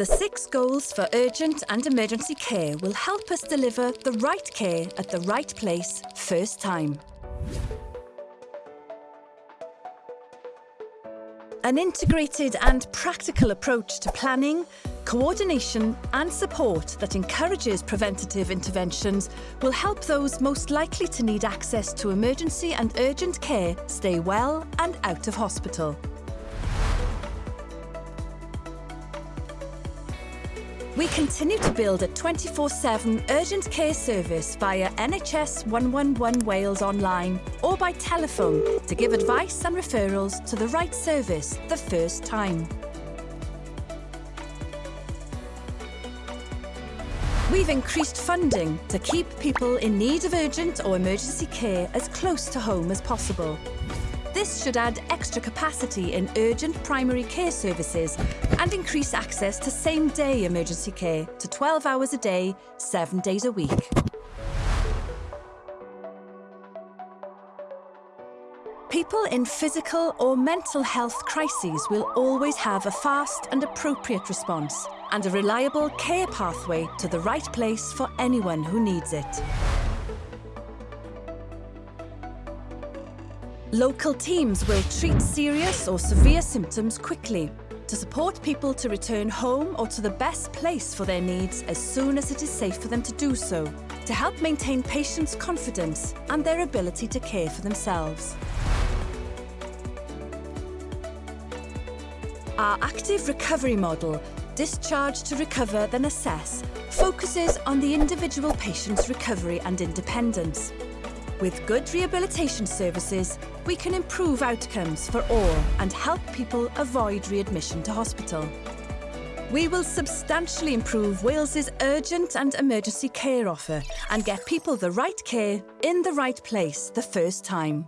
The six goals for urgent and emergency care will help us deliver the right care at the right place first time. An integrated and practical approach to planning, coordination and support that encourages preventative interventions will help those most likely to need access to emergency and urgent care stay well and out of hospital. We continue to build a 24-7 urgent care service via NHS 111 Wales online or by telephone to give advice and referrals to the right service the first time. We've increased funding to keep people in need of urgent or emergency care as close to home as possible. This should add extra capacity in urgent primary care services and increase access to same-day emergency care to 12 hours a day, 7 days a week. People in physical or mental health crises will always have a fast and appropriate response and a reliable care pathway to the right place for anyone who needs it. Local teams will treat serious or severe symptoms quickly to support people to return home or to the best place for their needs as soon as it is safe for them to do so, to help maintain patients' confidence and their ability to care for themselves. Our active recovery model, Discharge to Recover Then Assess, focuses on the individual patient's recovery and independence. With good rehabilitation services, we can improve outcomes for all and help people avoid readmission to hospital. We will substantially improve Wales's urgent and emergency care offer and get people the right care in the right place the first time.